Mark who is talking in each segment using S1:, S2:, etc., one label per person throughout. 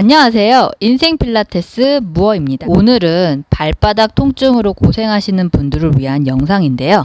S1: 안녕하세요. 인생 필라테스 무어입니다. 오늘은 발바닥 통증으로 고생하시는 분들을 위한 영상인데요.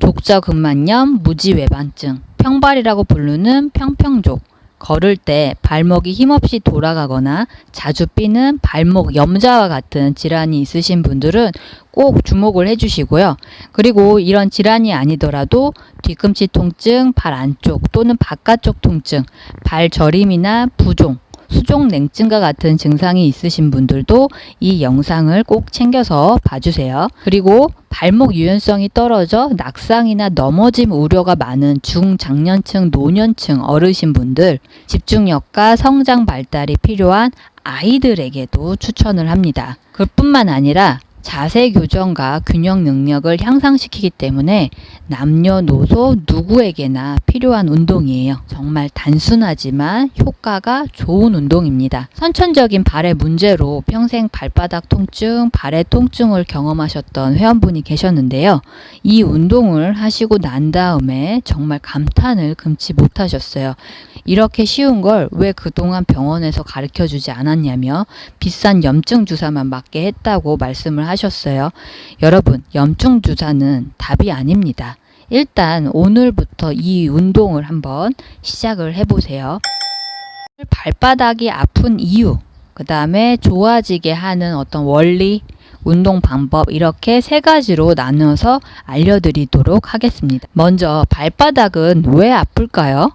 S1: 족저근만염, 무지외반증, 평발이라고 부르는 평평족, 걸을 때 발목이 힘없이 돌아가거나 자주 삐는 발목 염자와 같은 질환이 있으신 분들은 꼭 주목을 해주시고요. 그리고 이런 질환이 아니더라도 뒤꿈치 통증, 발 안쪽 또는 바깥쪽 통증, 발 저림이나 부종, 수족 냉증과 같은 증상이 있으신 분들도 이 영상을 꼭 챙겨서 봐주세요. 그리고 발목 유연성이 떨어져 낙상이나 넘어짐 우려가 많은 중장년층, 노년층 어르신분들 집중력과 성장 발달이 필요한 아이들에게도 추천을 합니다. 그뿐만 아니라 자세 교정과 균형 능력을 향상시키기 때문에 남녀노소 누구에게나 필요한 운동이에요. 정말 단순하지만 효과가 좋은 운동입니다. 선천적인 발의 문제로 평생 발바닥 통증, 발의 통증을 경험하셨던 회원분이 계셨는데요. 이 운동을 하시고 난 다음에 정말 감탄을 금치 못하셨어요. 이렇게 쉬운 걸 왜 그동안 병원에서 가르쳐 주지 않았냐며 비싼 염증 주사만 맞게 했다고 말씀을 하셨어요. 여러분, 염증 주사는 답이 아닙니다. 일단 오늘부터 이 운동을 한번 시작을 해보세요. 발바닥이 아픈 이유, 그 다음에 좋아지게 하는 어떤 원리, 운동 방법 이렇게 세 가지로 나눠서 알려드리도록 하겠습니다. 먼저 발바닥은 왜 아플까요?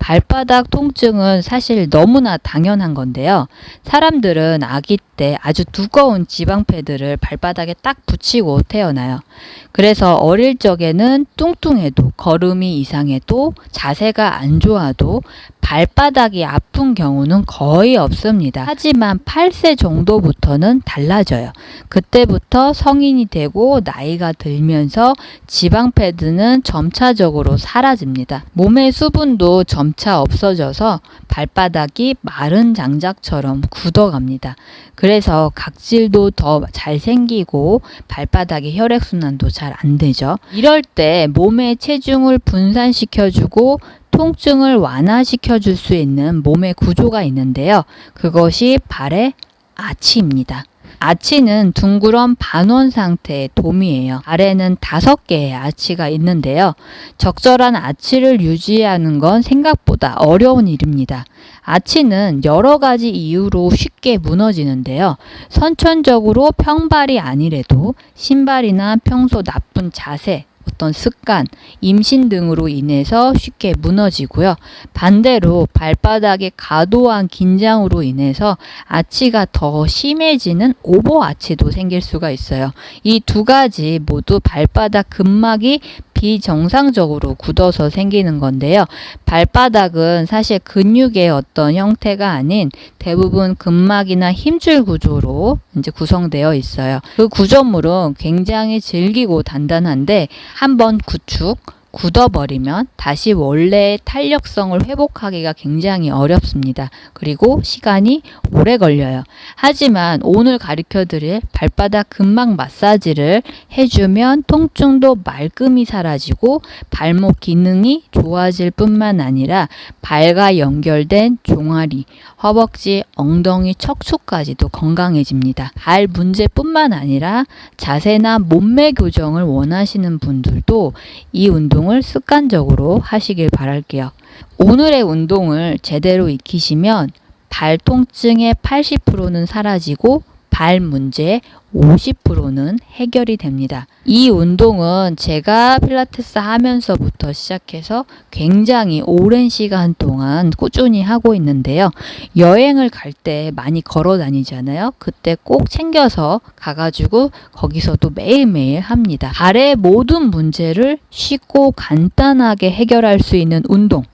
S1: 발바닥 통증은 사실 너무나 당연한 건데요. 사람들은 아기 때 아주 두꺼운 지방 패드를 발바닥에 딱 붙이고 태어나요. 그래서 어릴 적에는 뚱뚱해도 걸음이 이상해도 자세가 안 좋아도 발바닥이 아픈 경우는 거의 없습니다. 하지만 8세 정도부터는 달라져요. 그때부터 성인이 되고 나이가 들면서 지방 패드는 점차적으로 사라집니다. 몸의 수분도 점차 없어져서 발바닥이 마른 장작처럼 굳어갑니다. 그래서 각질도 더 잘 생기고 발바닥의 혈액순환도 잘 안 되죠. 이럴 때 몸의 체중을 분산시켜주고 통증을 완화시켜 줄 수 있는 몸의 구조가 있는데요. 그것이 발의 아치입니다. 아치는 둥그런 반원 상태의 돔이에요. 아래는 다섯 개의 아치가 있는데요. 적절한 아치를 유지하는 건 생각보다 어려운 일입니다. 아치는 여러 가지 이유로 쉽게 무너지는데요. 선천적으로 평발이 아니래도 신발이나 평소 나쁜 자세, 어떤 습관, 임신 등으로 인해서 쉽게 무너지고요. 반대로 발바닥의 과도한 긴장으로 인해서 아치가 더 심해지는 오버 아치도 생길 수가 있어요. 이 두 가지 모두 발바닥 근막이 비정상적으로 굳어서 생기는 건데요. 발바닥은 사실 근육의 어떤 형태가 아닌 대부분 근막이나 힘줄 구조로 이제 구성되어 있어요. 그 구조물은 굉장히 질기고 단단한데 한번 구축, 굳어버리면 다시 원래의 탄력성을 회복하기가 굉장히 어렵습니다. 그리고 시간이 오래 걸려요. 하지만 오늘 가르쳐 드릴 발바닥 근막 마사지를 해주면 통증도 말끔히 사라지고 발목 기능이 좋아질 뿐만 아니라 발과 연결된 종아리, 허벅지, 엉덩이, 척추까지도 건강해집니다. 발 문제뿐만 아니라 자세나 몸매 교정을 원하시는 분들도 이 운동 운동을 습관적으로 하시길 바랄게요. 오늘의 운동을 제대로 익히시면 발 통증의 80%는 사라지고 발 문제의 50%는 해결이 됩니다. 이 운동은 제가 필라테스 하면서부터 시작해서 굉장히 오랜 시간 동안 꾸준히 하고 있는데요. 여행을 갈 때 많이 걸어 다니잖아요. 그때 꼭 챙겨서 가가지고 거기서도 매일매일 합니다. 발의 모든 문제를 쉽고 간단하게 해결할 수 있는 운동.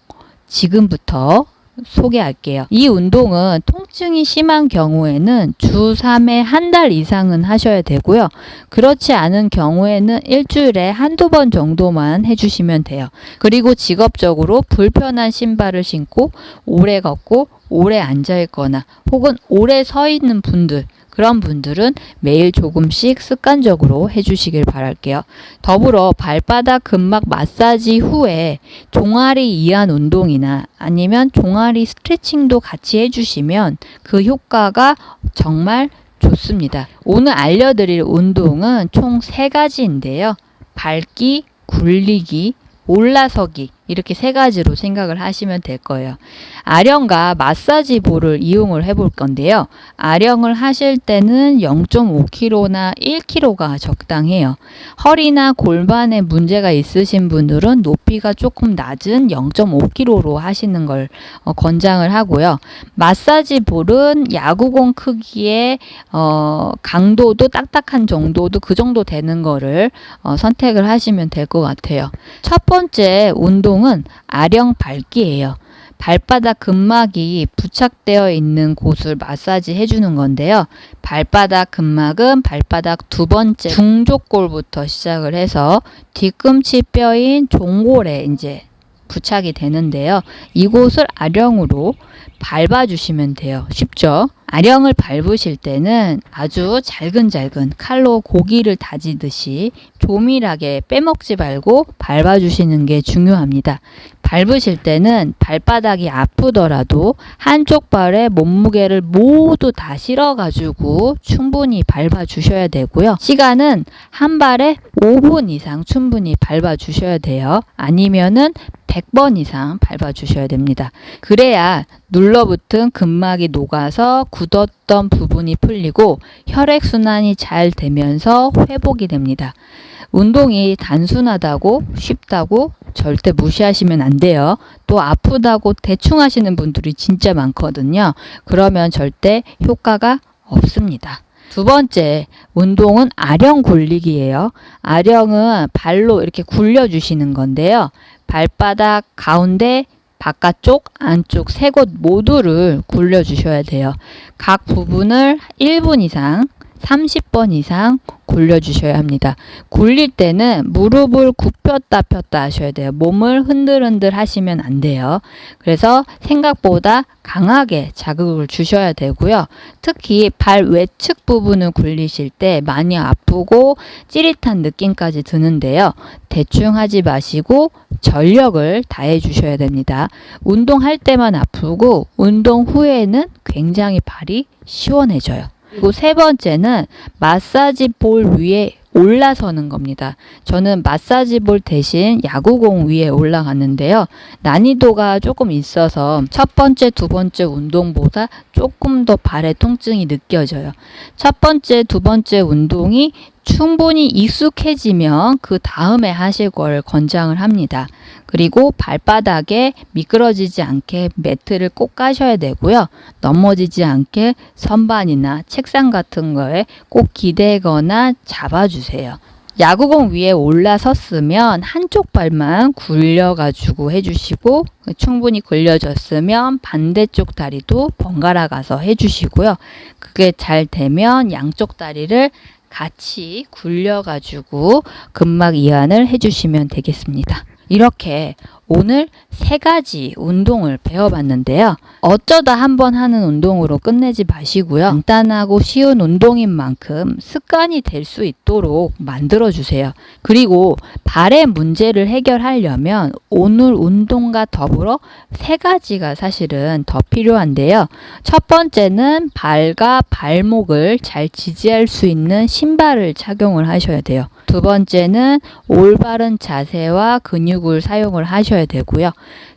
S1: 지금부터 소개할게요. 이 운동은 통증이 심한 경우에는 주 3회 한 달 이상은 하셔야 되고요. 그렇지 않은 경우에는 일주일에 한두 번 정도만 해주시면 돼요. 그리고 직업적으로 불편한 신발을 신고 오래 걷고 오래 앉아 있거나 혹은 오래 서 있는 분들 그런 분들은 매일 조금씩 습관적으로 해주시길 바랄게요. 더불어 발바닥 근막 마사지 후에 종아리 이완 운동이나 아니면 종아리 스트레칭도 같이 해주시면 그 효과가 정말 좋습니다. 오늘 알려드릴 운동은 총 세 가지인데요. 밟기, 굴리기, 올라서기 이렇게 세 가지로 생각을 하시면 될 거예요. 아령과 마사지 볼을 이용을 해볼 건데요. 아령을 하실 때는 0.5kg나 1kg가 적당해요. 허리나 골반에 문제가 있으신 분들은 높이가 조금 낮은 0.5kg로 하시는 걸 어, 권장을 하고요. 마사지 볼은 야구공 크기의 어, 강도도 딱딱한 정도도 그 정도 되는 거를 어, 선택을 하시면 될 것 같아요. 첫 번째 운동 은 아령 밟기예요. 발바닥 근막이 부착되어 있는 곳을 마사지 해주는 건데요. 발바닥 근막은 발바닥 두 번째 중족골부터 시작을 해서 뒤꿈치 뼈인 종골에 이제 부착이 되는데요. 이곳을 아령으로 밟아주시면 돼요. 쉽죠? 아령을 밟으실 때는 아주 잘근잘근 칼로 고기를 다지듯이 조밀하게 빼먹지 말고 밟아주시는 게 중요합니다. 밟으실 때는 발바닥이 아프더라도 한쪽 발에 몸무게를 모두 다 실어가지고 충분히 밟아주셔야 되고요. 시간은 한 발에 5분 이상 충분히 밟아주셔야 돼요. 아니면은 100번 이상 밟아주셔야 됩니다. 그래야 눌러붙은 근막이 녹아서 굳었던 부분이 풀리고 혈액순환이 잘 되면서 회복이 됩니다. 운동이 단순하다고 쉽다고 절대 무시하시면 안 돼요. 또 아프다고 대충 하시는 분들이 진짜 많거든요. 그러면 절대 효과가 없습니다. 두 번째 운동은 아령 굴리기예요. 아령은 발로 이렇게 굴려 주시는 건데요. 발바닥 가운데 바깥쪽, 안쪽 세 곳 모두를 굴려 주셔야 돼요. 각 부분을 1분 이상 30번 이상 굴려주셔야 합니다. 굴릴 때는 무릎을 굽혔다 폈다 하셔야 돼요. 몸을 흔들흔들 하시면 안 돼요. 그래서 생각보다 강하게 자극을 주셔야 되고요. 특히 발 외측 부분을 굴리실 때 많이 아프고 찌릿한 느낌까지 드는데요. 대충 하지 마시고 전력을 다해 주셔야 됩니다. 운동할 때만 아프고 운동 후에는 굉장히 발이 시원해져요. 그리고 세 번째는 마사지 볼 위에 올라서는 겁니다. 저는 마사지 볼 대신 야구공 위에 올라갔는데요. 난이도가 조금 있어서 첫 번째, 두 번째 운동보다 조금 더 발의 통증이 느껴져요. 첫 번째, 두 번째 운동이 충분히 익숙해지면 그 다음에 하실 걸 권장을 합니다. 그리고 발바닥에 미끄러지지 않게 매트를 꼭 까셔야 되고요. 넘어지지 않게 선반이나 책상 같은 거에 꼭 기대거나 잡아주세요. 야구공 위에 올라섰으면 한쪽 발만 굴려가지고 해주시고 충분히 굴려졌으면 반대쪽 다리도 번갈아 가서 해주시고요. 그게 잘 되면 양쪽 다리를 같이 굴려가지고 근막 이완을 해주시면 되겠습니다. 이렇게 오늘 세 가지 운동을 배워봤는데요. 어쩌다 한 번 하는 운동으로 끝내지 마시고요. 간단하고 쉬운 운동인 만큼 습관이 될 수 있도록 만들어주세요. 그리고 발의 문제를 해결하려면 오늘 운동과 더불어 세 가지가 사실은 더 필요한데요. 첫 번째는 발과 발목을 잘 지지할 수 있는 신발을 착용을 하셔야 돼요. 두 번째는 올바른 자세와 근육을 사용을 하셔야 되고요.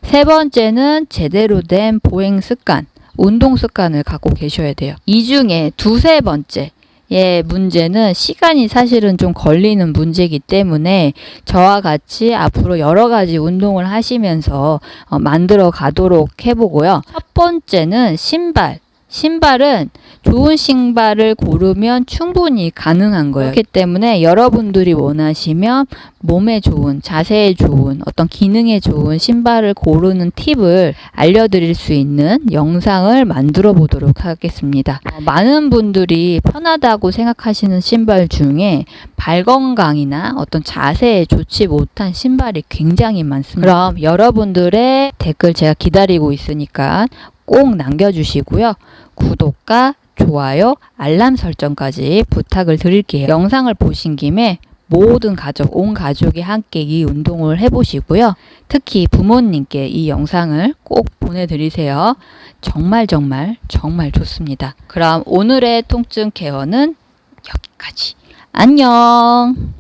S1: 세 번째는 제대로 된 보행 습관, 운동 습관을 갖고 계셔야 돼요. 이 중에 두세 번째, 예, 문제는 시간이 사실은 좀 걸리는 문제이기 때문에 저와 같이 앞으로 여러 가지 운동을 하시면서 어, 만들어 가도록 해보고요. 첫 번째는 신발. 신발은 좋은 신발을 고르면 충분히 가능한 거예요. 그렇기 때문에 여러분들이 원하시면 몸에 좋은, 자세에 좋은, 어떤 기능에 좋은 신발을 고르는 팁을 알려드릴 수 있는 영상을 만들어 보도록 하겠습니다. 어, 많은 분들이 편하다고 생각하시는 신발 중에 발 건강이나 어떤 자세에 좋지 못한 신발이 굉장히 많습니다. 그럼 여러분들의 댓글 제가 기다리고 있으니까 꼭 남겨주시고요. 구독과 좋아요, 알람 설정까지 부탁을 드릴게요. 영상을 보신 김에 모든 가족, 온 가족이 함께 이 운동을 해보시고요. 특히 부모님께 이 영상을 꼭 보내드리세요. 정말 정말 정말 좋습니다. 그럼 오늘의 통증 케어는 여기까지. 안녕!